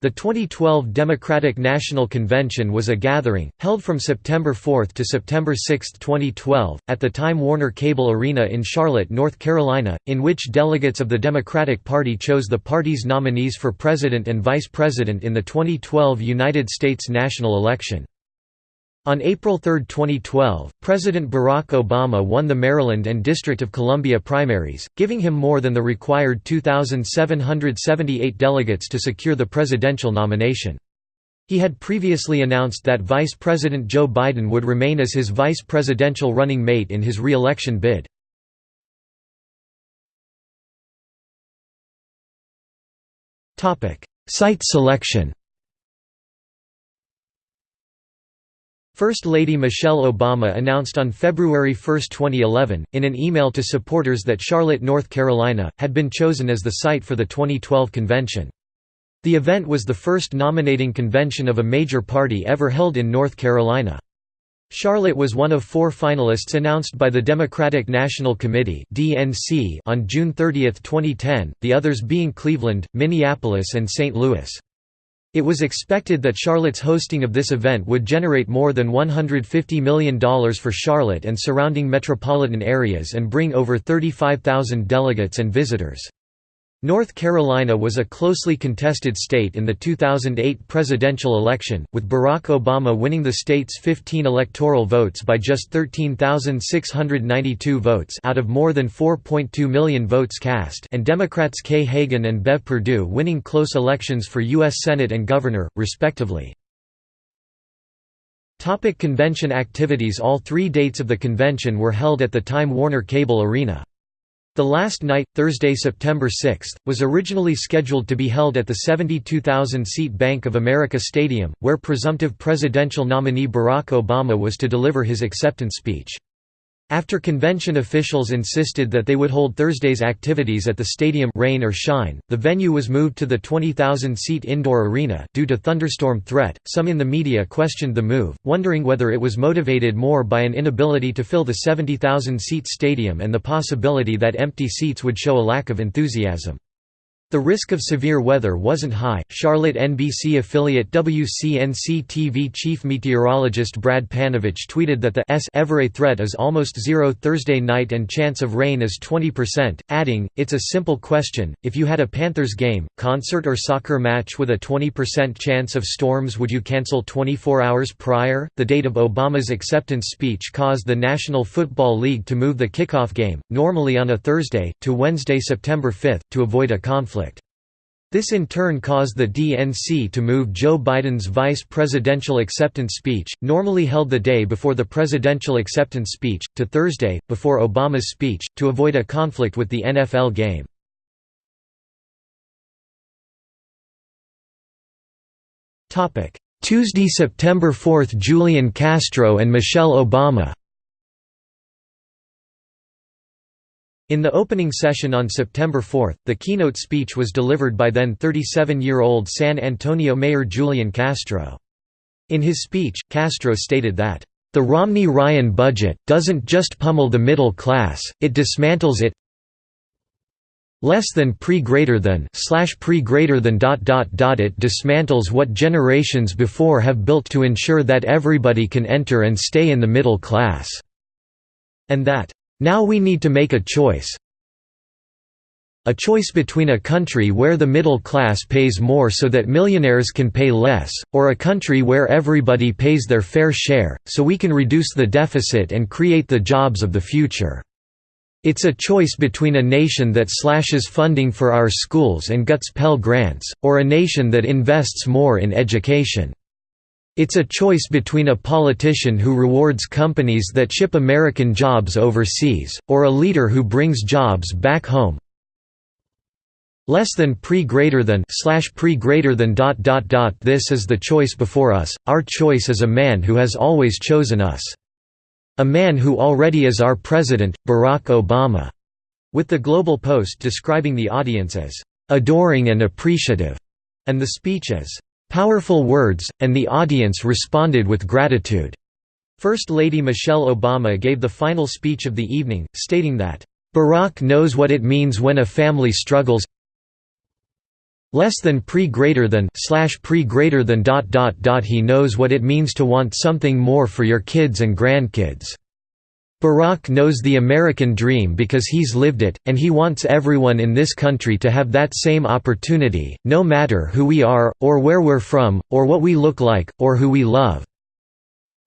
The 2012 Democratic National Convention was a gathering, held from September 4 to September 6, 2012, at the Time Warner Cable Arena in Charlotte, North Carolina, in which delegates of the Democratic Party chose the party's nominees for president and vice president in the 2012 United States national election. On April 3, 2012, President Barack Obama won the Maryland and District of Columbia primaries, giving him more than the required 2,778 delegates to secure the presidential nomination. He had previously announced that Vice President Joe Biden would remain as his vice presidential running mate in his re-election bid. Site selection First Lady Michelle Obama announced on February 1, 2011, in an email to supporters that Charlotte, North Carolina, had been chosen as the site for the 2012 convention. The event was the first nominating convention of a major party ever held in North Carolina. Charlotte was one of four finalists announced by the Democratic National Committee on June 30, 2010, the others being Cleveland, Minneapolis and St. Louis. It was expected that Charlotte's hosting of this event would generate more than $150 million for Charlotte and surrounding metropolitan areas and bring over 35,000 delegates and visitors. North Carolina was a closely contested state in the 2008 presidential election, with Barack Obama winning the state's 15 electoral votes by just 13,692 votes out of more than 4.2 million votes cast and Democrats Kay Hagan and Bev Perdue winning close elections for U.S. Senate and Governor, respectively. Topic convention activities All three dates of the convention were held at the Time Warner Cable Arena. The last night, Thursday, September 6, was originally scheduled to be held at the 72,000-seat Bank of America Stadium, where presumptive presidential nominee Barack Obama was to deliver his acceptance speech. After convention officials insisted that they would hold Thursday's activities at the stadium rain or shine, the venue was moved to the 20,000-seat indoor arena due to thunderstorm threat. Some in the media questioned the move, wondering whether it was motivated more by an inability to fill the 70,000-seat stadium and the possibility that empty seats would show a lack of enthusiasm. The risk of severe weather wasn't high. Charlotte NBC affiliate WCNC TV chief meteorologist Brad Panovich tweeted that the S Everay threat is almost zero Thursday night and chance of rain is 20%, adding, It's a simple question. If you had a Panthers game, concert, or soccer match with a 20% chance of storms, would you cancel 24 hours prior? The date of Obama's acceptance speech caused the National Football League to move the kickoff game, normally on a Thursday, to Wednesday, September 5, to avoid a conflict. This in turn caused the DNC to move Joe Biden's vice presidential acceptance speech, normally held the day before the presidential acceptance speech, to Thursday, before Obama's speech, to avoid a conflict with the NFL game. Tuesday, September 4 – Julian Castro and Michelle Obama In the opening session on September 4, the keynote speech was delivered by then 37-year-old San Antonio Mayor Julian Castro. In his speech, Castro stated that, "...the Romney-Ryan budget, doesn't just pummel the middle class, it dismantles it less than pre greater than slash pre greater than dot dot dot it dismantles what generations before have built to ensure that everybody can enter and stay in the middle class." And that now we need to make a choice. A choice between a country where the middle class pays more so that millionaires can pay less, or a country where everybody pays their fair share, so we can reduce the deficit and create the jobs of the future. It's a choice between a nation that slashes funding for our schools and guts Pell Grants, or a nation that invests more in education. It's a choice between a politician who rewards companies that ship American jobs overseas, or a leader who brings jobs back home. Less than pre greater than slash pre greater than dot dot dot This is the choice before us, our choice is a man who has always chosen us. A man who already is our president, Barack Obama. With the Global Post describing the audience as adoring and appreciative, and the speech as Powerful words, and the audience responded with gratitude. First Lady Michelle Obama gave the final speech of the evening, stating that, "...Barack knows what it means when a family struggles less than pre greater than slash pre greater than dot dot dot he knows what it means to want something more for your kids and grandkids Barack knows the American dream because he's lived it, and he wants everyone in this country to have that same opportunity, no matter who we are, or where we're from, or what we look like, or who we love."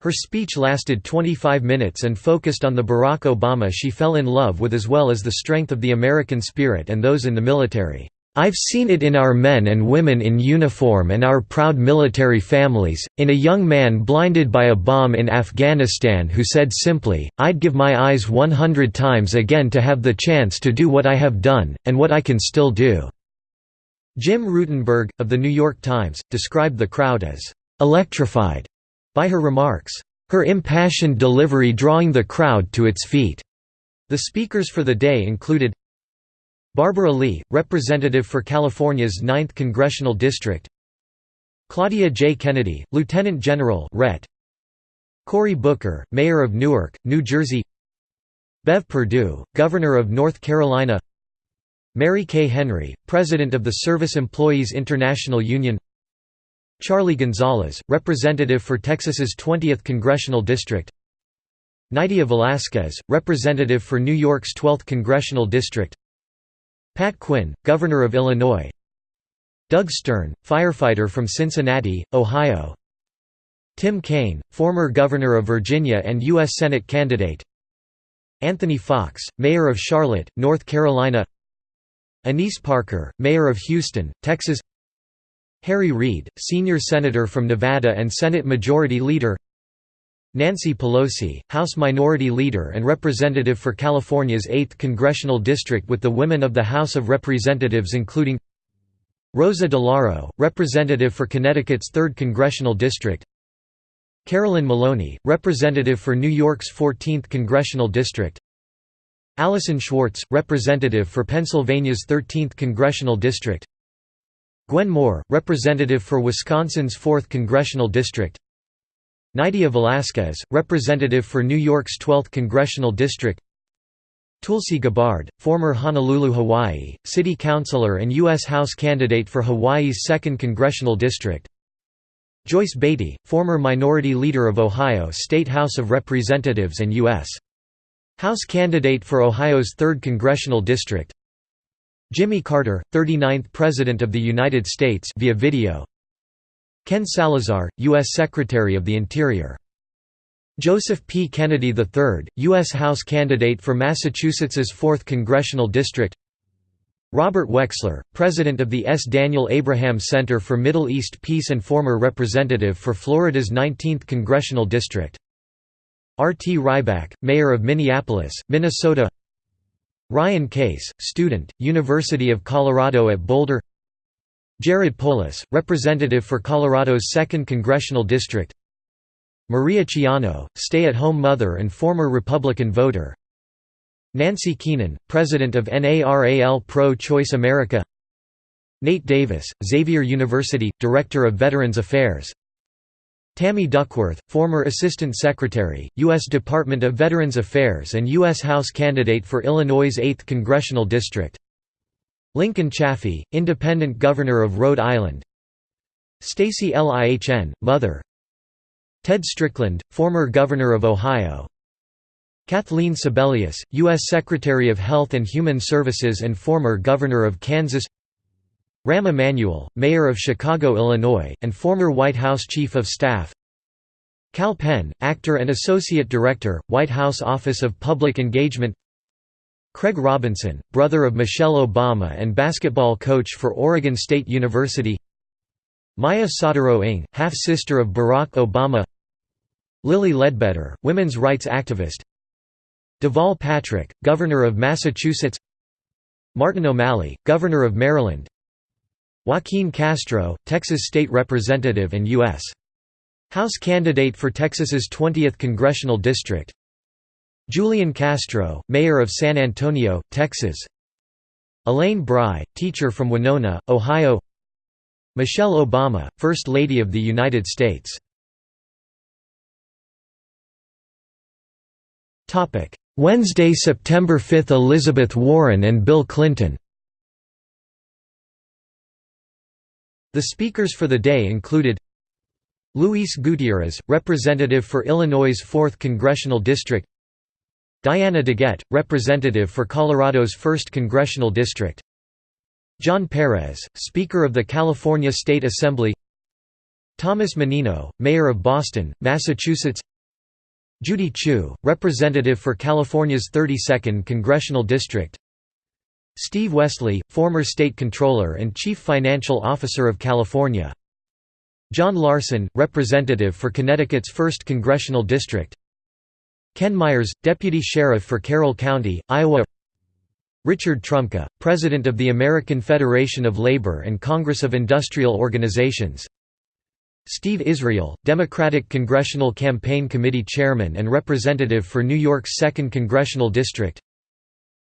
Her speech lasted 25 minutes and focused on the Barack Obama she fell in love with as well as the strength of the American spirit and those in the military. I've seen it in our men and women in uniform and our proud military families, in a young man blinded by a bomb in Afghanistan who said simply, I'd give my eyes 100 times again to have the chance to do what I have done, and what I can still do." Jim Rutenberg, of The New York Times, described the crowd as «electrified» by her remarks, her impassioned delivery drawing the crowd to its feet. The speakers for the day included Barbara Lee, representative for California's 9th Congressional District. Claudia J. Kennedy, Lieutenant General Ret. Cory Booker, Mayor of Newark, New Jersey. Bev Perdue, Governor of North Carolina. Mary Kay Henry, President of the Service Employees International Union. Charlie Gonzalez, representative for Texas's 20th Congressional District. Nydia Velázquez, representative for New York's 12th Congressional District Pat Quinn, Governor of Illinois. Doug Stern, firefighter from Cincinnati, Ohio. Tim Kaine, former Governor of Virginia and U.S. Senate candidate. Anthony Foxx, Mayor of Charlotte, North Carolina. Annise Parker, Mayor of Houston, Texas. Harry Reid, Senior Senator from Nevada and Senate Majority Leader Nancy Pelosi, House Minority Leader and Representative for California's 8th Congressional District with the women of the House of Representatives including Rosa DeLauro, Representative for Connecticut's 3rd Congressional District Carolyn Maloney, Representative for New York's 14th Congressional District Allyson Schwartz, Representative for Pennsylvania's 13th Congressional District Gwen Moore, Representative for Wisconsin's 4th Congressional District Nydia Velázquez, representative for New York's 12th Congressional District Tulsi Gabbard, former Honolulu, Hawaii, city councilor and U.S. House candidate for Hawaii's 2nd Congressional District Joyce Beatty, former Minority Leader of Ohio State House of Representatives and U.S. House candidate for Ohio's 3rd Congressional District Jimmy Carter, 39th President of the United States via video Ken Salazar, U.S. Secretary of the Interior. Joseph P. Kennedy III, U.S. House candidate for Massachusetts's 4th Congressional District Robert Wexler, President of the S. Daniel Abraham Center for Middle East Peace and former representative for Florida's 19th Congressional District R. T. Rybak, Mayor of Minneapolis, Minnesota Ryan Case, student, University of Colorado at Boulder Jared Polis, representative for Colorado's 2nd Congressional District Maria Ciano, stay-at-home mother and former Republican voter Nancy Keenan, president of NARAL Pro-Choice America Nate Davis, Xavier University, Director of Veterans Affairs Tammy Duckworth, former Assistant Secretary, U.S. Department of Veterans Affairs and U.S. House candidate for Illinois' 8th Congressional District Lincoln Chafee, Independent Governor of Rhode Island. Stacy Lihn, mother. Ted Strickland, former Governor of Ohio. Kathleen Sebelius, U.S. Secretary of Health and Human Services and former Governor of Kansas. Rahm Emanuel, Mayor of Chicago, Illinois, and former White House Chief of Staff. Kal Penn, actor and Associate Director, White House Office of Public Engagement Craig Robinson, brother of Michelle Obama and basketball coach for Oregon State University. Maya Soetoro-Ng, half-sister of Barack Obama. Lilly Ledbetter, women's rights activist. Deval Patrick, governor of Massachusetts. Martin O'Malley, governor of Maryland. Joaquin Castro, Texas state representative and U.S. House candidate for Texas's 20th congressional district Julian Castro, mayor of San Antonio, Texas. Elaine Brye, teacher from Winona, Ohio. Michelle Obama, First Lady of the United States. Wednesday, September 5 – Elizabeth Warren and Bill Clinton. The speakers for the day included Luis Gutierrez, representative for Illinois' 4th Congressional District Diana DeGette, representative for Colorado's 1st Congressional District. John Perez, Speaker of the California State Assembly. Thomas Menino, Mayor of Boston, Massachusetts. Judy Chu, representative for California's 32nd Congressional District. Steve Westly, former State Controller and Chief Financial Officer of California. John Larson, representative for Connecticut's 1st Congressional District Ken Myers, Deputy Sheriff for Carroll County, Iowa. Richard Trumka, President of the American Federation of Labor and Congress of Industrial Organizations. Steve Israel, Democratic Congressional Campaign Committee Chairman and Representative for New York's 2nd Congressional District.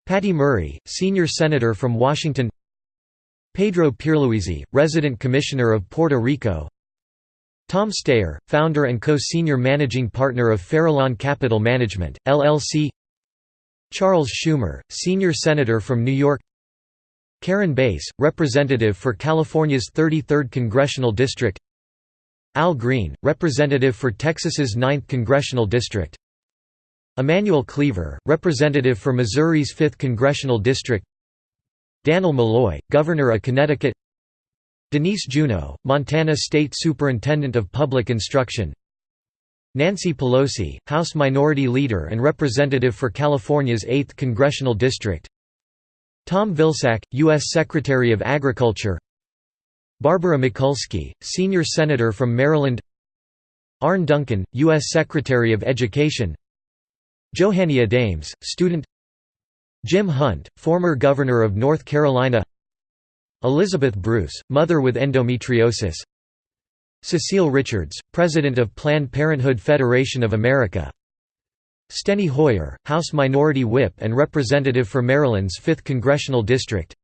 Patty Murray, Senior Senator from Washington. Pedro Pierluisi, Resident Commissioner of Puerto Rico Tom Steyer, founder and co-senior managing partner of Farallon Capital Management, LLC Charles Schumer, senior senator from New York. Karen Bass, representative for California's 33rd Congressional District. Al Green, representative for Texas's 9th Congressional District. Emanuel Cleaver, representative for Missouri's 5th Congressional District. Dannel Malloy, governor of Connecticut Denise Juneau, Montana State Superintendent of Public Instruction. Nancy Pelosi, House Minority Leader and Representative for California's 8th Congressional District. Tom Vilsack, U.S. Secretary of Agriculture. Barbara Mikulski, Senior Senator from Maryland. Arne Duncan, U.S. Secretary of Education. Johannia Dames, student. Jim Hunt, former Governor of North Carolina Elizabeth Bruce, mother with endometriosis. Cecile Richards, President of Planned Parenthood Federation of America. Steny Hoyer, House Minority Whip and Representative for Maryland's 5th Congressional District.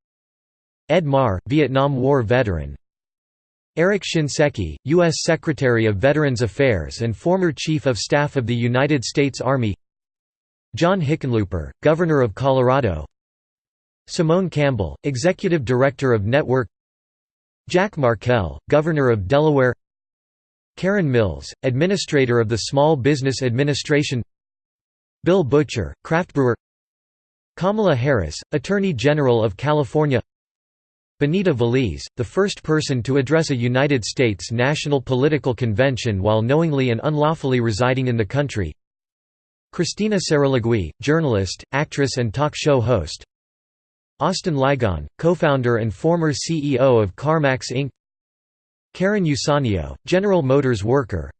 Ed Marr, Vietnam War veteran. Eric Shinseki, U.S. Secretary of Veterans Affairs and former Chief of Staff of the United States Army. John Hickenlooper, Governor of Colorado Simone Campbell, Executive Director of Network Jack Markell, Governor of Delaware Karen Mills, Administrator of the Small Business Administration Bill Butcher, craft brewer Kamala Harris, Attorney General of California Benita Veliz, the first person to address a United States national political convention while knowingly and unlawfully residing in the country Cristina Saralegui, journalist, actress and talk show host Austin Ligon, co-founder and former CEO of CarMax Inc. Karen Eusanio, General Motors worker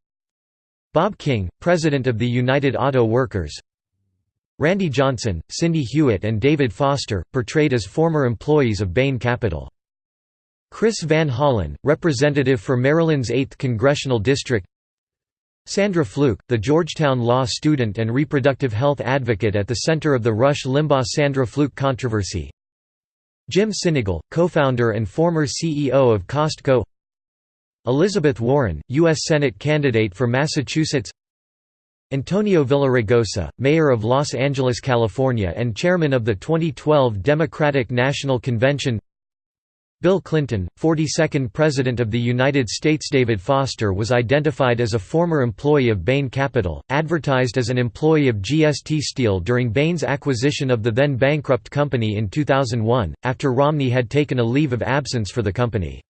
Bob King, President of the United Auto Workers Randy Johnson, Cindy Hewitt and David Foster, portrayed as former employees of Bain Capital. Chris Van Hollen, representative for Maryland's 8th Congressional District Sandra Fluke, the Georgetown law student and reproductive health advocate at the center of the Rush Limbaugh-Sandra Fluke controversy Jim Sinegal, co-founder and former CEO of Costco. Elizabeth Warren, U.S. Senate candidate for Massachusetts. Antonio Villaraigosa, mayor of Los Angeles, California and chairman of the 2012 Democratic National Convention Bill Clinton, 42nd President of the United States David Foster was identified as a former employee of Bain Capital, advertised as an employee of GST Steel during Bain's acquisition of the then bankrupt company in 2001, after Romney had taken a leave of absence for the company.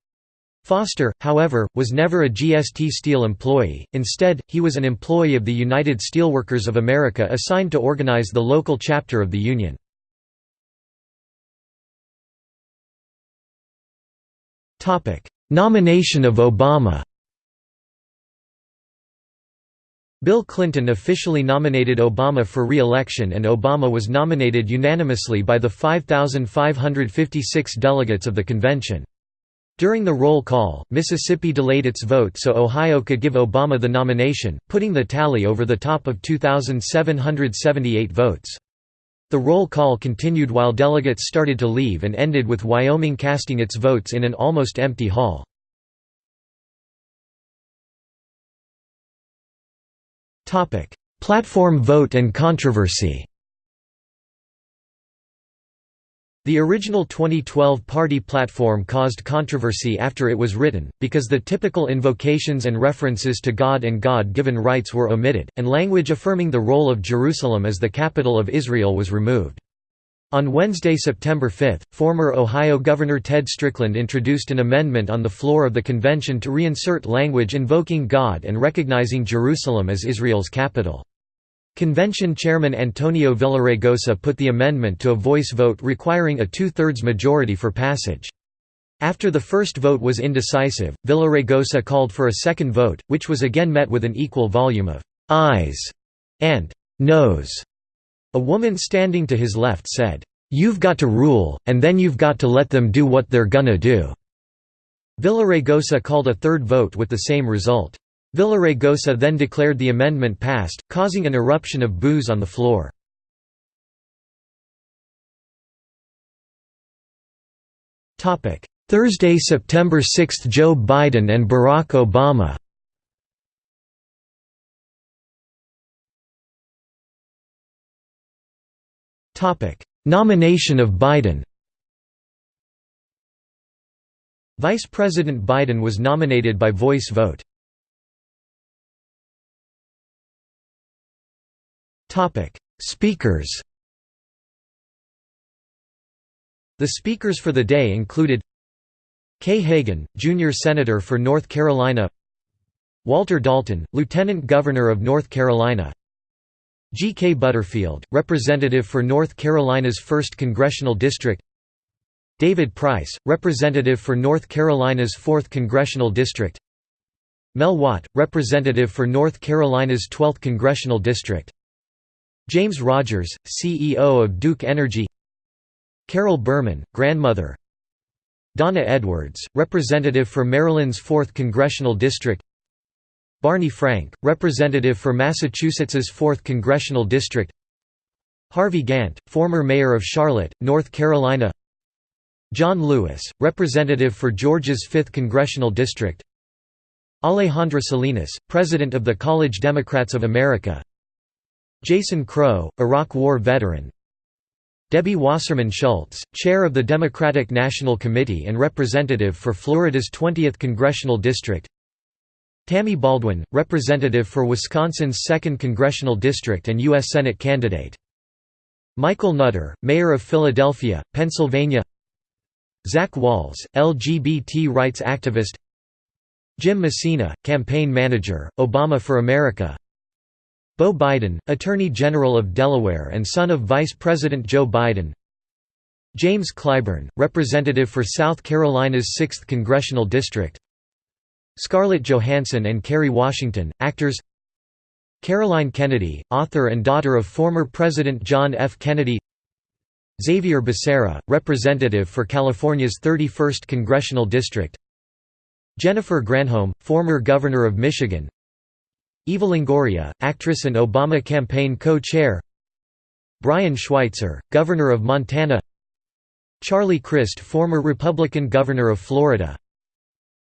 Foster, however, was never a GST Steel employee, instead, he was an employee of the United Steelworkers of America assigned to organize the local chapter of the union. Nomination of Obama Bill Clinton officially nominated Obama for re-election and Obama was nominated unanimously by the 5,556 delegates of the convention. During the roll call, Mississippi delayed its vote so Ohio could give Obama the nomination, putting the tally over the top of 2,778 votes. The roll call continued while delegates started to leave and ended with Wyoming casting its votes in an almost empty hall. Platform vote and controversy The original 2012 party platform caused controversy after it was written, because the typical invocations and references to God and God-given rights were omitted, and language affirming the role of Jerusalem as the capital of Israel was removed. On Wednesday, September 5, former Ohio Governor Ted Strickland introduced an amendment on the floor of the convention to reinsert language invoking God and recognizing Jerusalem as Israel's capital. Convention Chairman Antonio Villaraigosa put the amendment to a voice vote requiring a two-thirds majority for passage. After the first vote was indecisive, Villaraigosa called for a second vote, which was again met with an equal volume of «ayes» and «noes». A woman standing to his left said, "'You've got to rule, and then you've got to let them do what they're gonna do." Villaraigosa called a third vote with the same result. Villaraigosa then declared the amendment passed, causing an eruption of boos on the floor. Thursday, September 6 – Joe Biden and Barack Obama Nomination of Biden Vice President Biden was nominated by voice vote. Speakers The speakers for the day included Kay Hagan, Junior Senator for North Carolina Walter Dalton, Lieutenant Governor of North Carolina G. K. Butterfield, Representative for North Carolina's 1st Congressional District David Price, Representative for North Carolina's 4th Congressional District Mel Watt, Representative for North Carolina's 12th Congressional District James Rogers, CEO of Duke Energy. Carol Berman, grandmother. Donna Edwards, representative for Maryland's 4th Congressional District. Barney Frank, representative for Massachusetts's 4th Congressional District. Harvey Gantt, former mayor of Charlotte, North Carolina. John Lewis, representative for Georgia's 5th Congressional District. Alejandra Salinas, president of the College Democrats of America Jason Crow, Iraq War veteran. Debbie Wasserman Schultz, chair of the Democratic National Committee and representative for Florida's 20th Congressional District. Tammy Baldwin, representative for Wisconsin's 2nd Congressional District and U.S. Senate candidate. Michael Nutter, mayor of Philadelphia, Pennsylvania. Zach Wahls, LGBT rights activist. Jim Messina, campaign manager, Obama for America Beau Biden, Attorney General of Delaware and son of Vice President Joe Biden. James Clyburn, Representative for South Carolina's 6th Congressional District. Scarlett Johansson and Kerry Washington, actors. Caroline Kennedy, author and daughter of former President John F. Kennedy. Xavier Becerra, Representative for California's 31st Congressional District. Jennifer Granholm, former Governor of Michigan Eva Longoria, actress and Obama campaign co-chair. Brian Schweitzer, Governor of Montana. Charlie Crist former Republican Governor of Florida.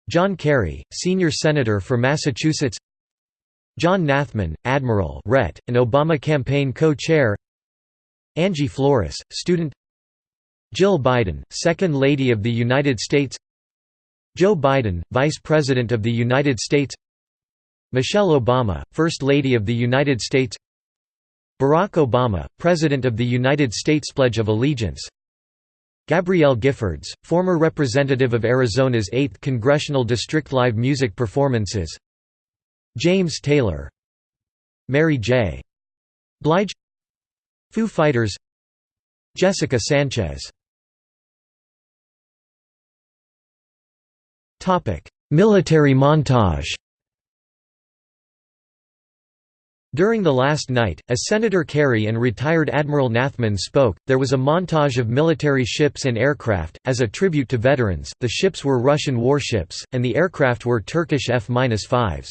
John Kerry, Senior Senator for Massachusetts. John Nathman, Admiral Rhett, and Obama campaign co-chair. Angie Flores, student. Jill Biden, Second Lady of the United States. Joe Biden, Vice President of the United States Michelle Obama, First Lady of the United States Barack Obama, President of the United States Pledge of Allegiance Gabrielle Giffords, former representative of Arizona's 8th Congressional District Live music performances James Taylor Mary J. Blige Foo Fighters Jessica Sanchez Military montage During the last night, as Senator Kerry and retired Admiral Nathman spoke, there was a montage of military ships and aircraft. As a tribute to veterans, the ships were Russian warships, and the aircraft were Turkish F-5s.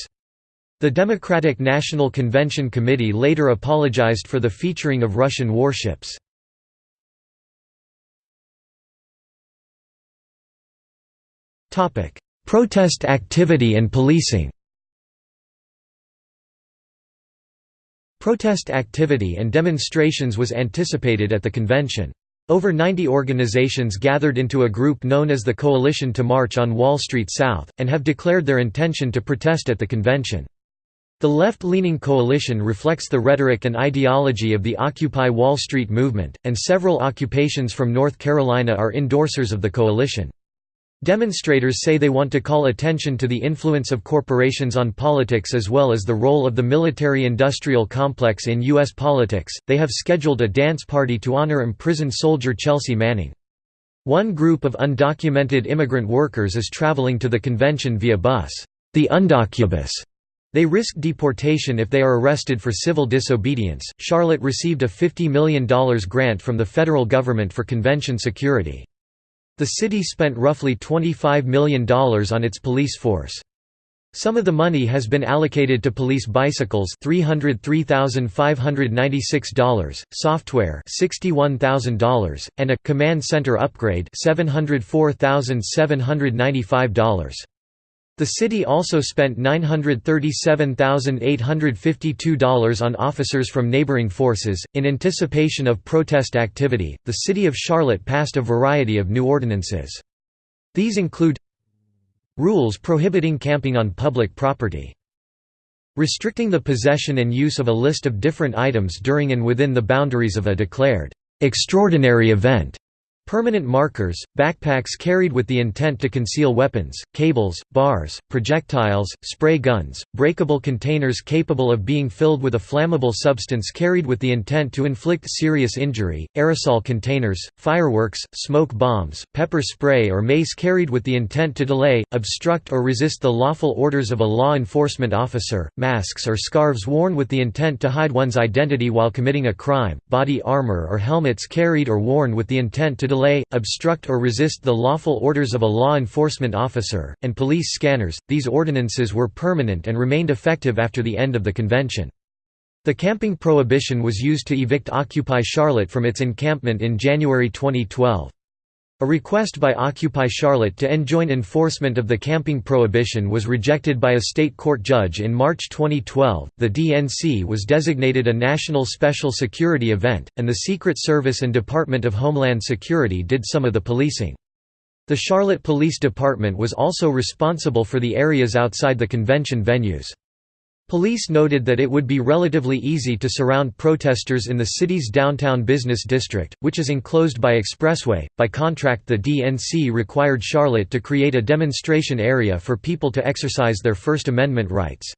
The Democratic National Convention Committee later apologized for the featuring of Russian warships. Protest activity and policing Protest activity and demonstrations was anticipated at the convention. Over 90 organizations gathered into a group known as the Coalition to March on Wall Street South, and have declared their intention to protest at the convention. The left-leaning coalition reflects the rhetoric and ideology of the Occupy Wall Street movement, and several occupations from North Carolina are endorsers of the coalition. Demonstrators say they want to call attention to the influence of corporations on politics as well as the role of the military industrial complex in U.S. politics. They have scheduled a dance party to honor imprisoned soldier Chelsea Manning. One group of undocumented immigrant workers is traveling to the convention via bus, the Undocubus. They risk deportation if they are arrested for civil disobedience. Charlotte received a $50 million grant from the federal government for convention security. The city spent roughly $25 million on its police force. Some of the money has been allocated to police bicycles $303,596, software $61,000, and a command center upgrade $704,795. The city also spent $937,852 on officers from neighboring forces. In anticipation of protest activity, the City of Charlotte passed a variety of new ordinances. These include rules prohibiting camping on public property, restricting the possession and use of a list of different items during and within the boundaries of a declared extraordinary event Permanent markers, backpacks carried with the intent to conceal weapons, cables, bars, projectiles, spray guns, breakable containers capable of being filled with a flammable substance carried with the intent to inflict serious injury, aerosol containers, fireworks, smoke bombs, pepper spray or mace carried with the intent to delay, obstruct or resist the lawful orders of a law enforcement officer, masks or scarves worn with the intent to hide one's identity while committing a crime, body armor or helmets carried or worn with the intent to delay, obstruct or resist the lawful orders of a law enforcement officer, and police scanners. These ordinances were permanent and remained effective after the end of the convention. The camping prohibition was used to evict Occupy Charlotte from its encampment in January 2012. A request by Occupy Charlotte to enjoin enforcement of the camping prohibition was rejected by a state court judge in March 2012. The DNC was designated a national special security event, and the Secret Service and Department of Homeland Security did some of the policing. The Charlotte Police Department was also responsible for the areas outside the convention venues. Police noted that it would be relatively easy to surround protesters in the city's downtown business district, which is enclosed by expressway. By contract, the DNC required Charlotte to create a demonstration area for people to exercise their First Amendment rights.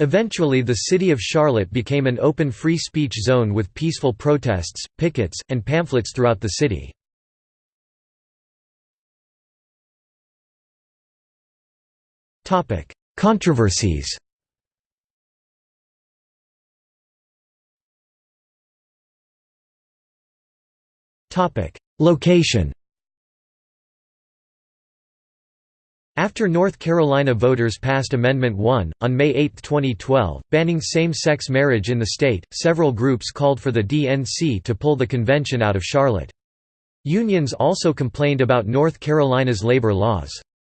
Eventually the city of Charlotte became an open free speech zone with peaceful protests, pickets, and pamphlets throughout the city. Controversies Location After North Carolina voters passed Amendment 1, on May 8, 2012, banning same-sex marriage in the state, several groups called for the DNC to pull the convention out of Charlotte. Unions also complained about North Carolina's labor laws.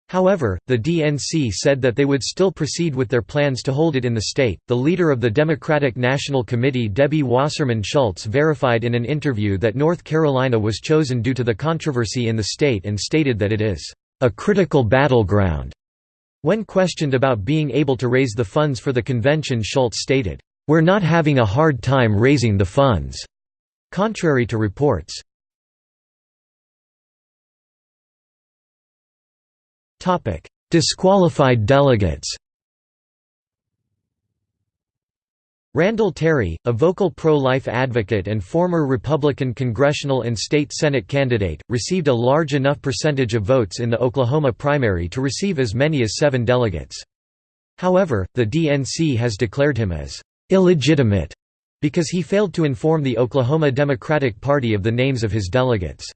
However, the DNC said that they would still proceed with their plans to hold it in the state. The leader of the Democratic National Committee, Debbie Wasserman Schultz, verified in an interview that North Carolina was chosen due to the controversy in the state and stated that it is a critical battleground. When questioned about being able to raise the funds for the convention, Schultz stated, We're not having a hard time raising the funds. Contrary to reports. Disqualified delegates Randall Terry, a vocal pro-life advocate and former Republican congressional and state Senate candidate, received a large enough percentage of votes in the Oklahoma primary to receive as many as seven delegates. However, the DNC has declared him as illegitimate because he failed to inform the Oklahoma Democratic Party of the names of his delegates.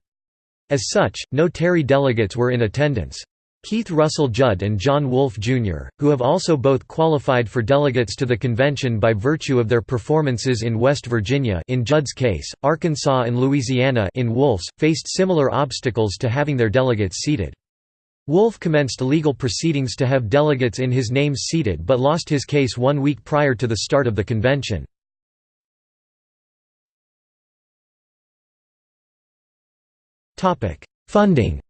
As such, no Terry delegates were in attendance. Keith Russell Judd and John Wolfe, Jr., who have also both qualified for delegates to the convention by virtue of their performances in West Virginia in Judd's case, Arkansas and Louisiana in Wolfe's, faced similar obstacles to having their delegates seated. Wolfe commenced legal proceedings to have delegates in his name seated but lost his case one week prior to the start of the convention. Funding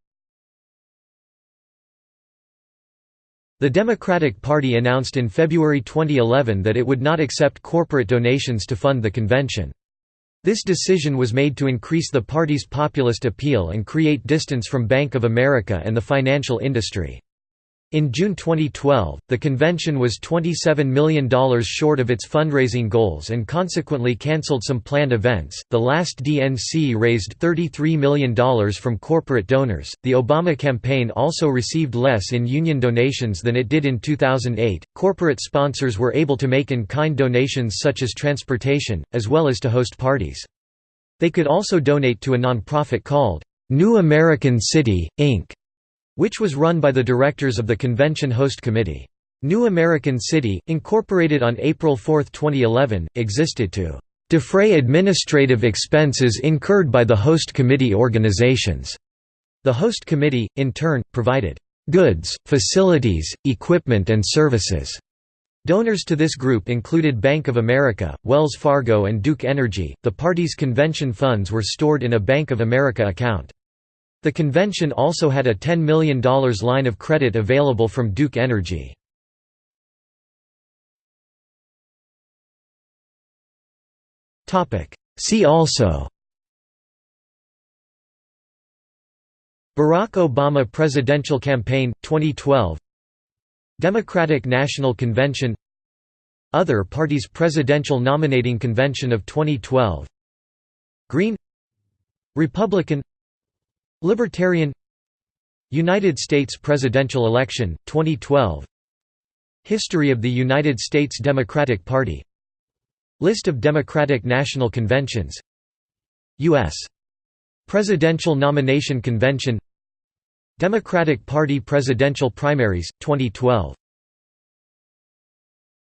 The Democratic Party announced in February 2011 that it would not accept corporate donations to fund the convention. This decision was made to increase the party's populist appeal and create distance from Bank of America and the financial industry. In June 2012, the convention was $27 million short of its fundraising goals and consequently cancelled some planned events. The last DNC raised $33 million from corporate donors. The Obama campaign also received less in union donations than it did in 2008. Corporate sponsors were able to make in kind donations such as transportation, as well as to host parties. They could also donate to a nonprofit called New American City, Inc which was run by the directors of the convention host committee. New American City, incorporated on April 4, 2011, existed to defray administrative expenses incurred by the host committee organizations. The host committee, in turn, provided goods, facilities, equipment and services. Donors to this group included Bank of America, Wells Fargo and Duke Energy. The party's convention funds were stored in a Bank of America account. The convention also had a $10 million line of credit available from Duke Energy. See also Barack Obama presidential campaign, 2012 Democratic National Convention Other parties Presidential Nominating Convention of 2012 Green Republican Libertarian United States presidential election, 2012 History of the United States Democratic Party. List of Democratic National Conventions. U.S. Presidential Nomination Convention. Democratic Party presidential primaries, 2012